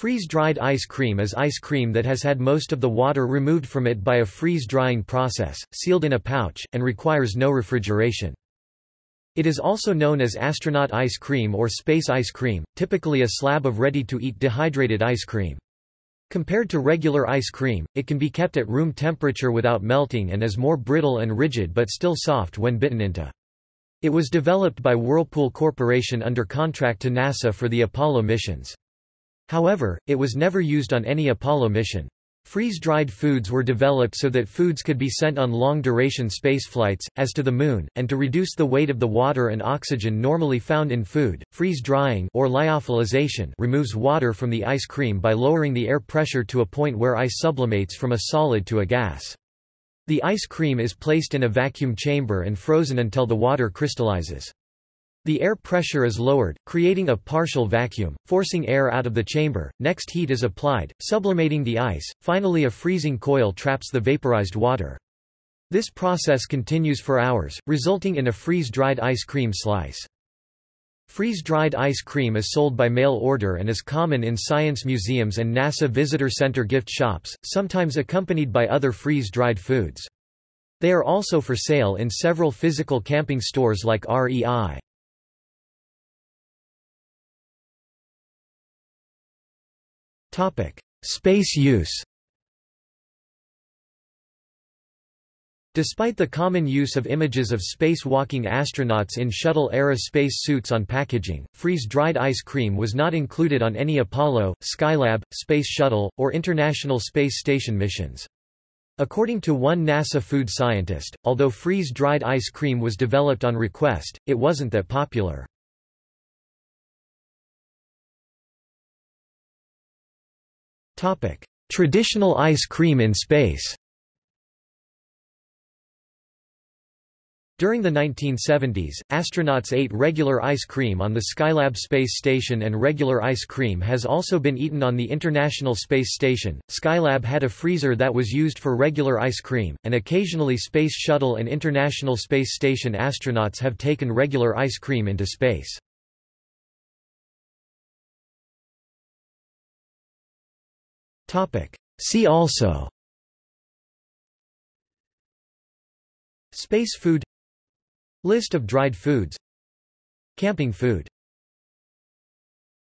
Freeze-dried ice cream is ice cream that has had most of the water removed from it by a freeze-drying process, sealed in a pouch, and requires no refrigeration. It is also known as astronaut ice cream or space ice cream, typically a slab of ready-to-eat dehydrated ice cream. Compared to regular ice cream, it can be kept at room temperature without melting and is more brittle and rigid but still soft when bitten into. It was developed by Whirlpool Corporation under contract to NASA for the Apollo missions. However, it was never used on any Apollo mission. Freeze-dried foods were developed so that foods could be sent on long-duration spaceflights, as to the Moon, and to reduce the weight of the water and oxygen normally found in food. Freeze-drying or lyophilization removes water from the ice cream by lowering the air pressure to a point where ice sublimates from a solid to a gas. The ice cream is placed in a vacuum chamber and frozen until the water crystallizes. The air pressure is lowered, creating a partial vacuum, forcing air out of the chamber. Next heat is applied, sublimating the ice. Finally a freezing coil traps the vaporized water. This process continues for hours, resulting in a freeze-dried ice cream slice. Freeze-dried ice cream is sold by mail order and is common in science museums and NASA Visitor Center gift shops, sometimes accompanied by other freeze-dried foods. They are also for sale in several physical camping stores like REI. Space use Despite the common use of images of spacewalking astronauts in shuttle-era space suits on packaging, freeze-dried ice cream was not included on any Apollo, Skylab, Space Shuttle, or International Space Station missions. According to one NASA food scientist, although freeze-dried ice cream was developed on request, it wasn't that popular. Traditional ice cream in space During the 1970s, astronauts ate regular ice cream on the Skylab space station and regular ice cream has also been eaten on the International Space Station. Skylab had a freezer that was used for regular ice cream, and occasionally Space Shuttle and International Space Station astronauts have taken regular ice cream into space. See also Space food List of dried foods Camping food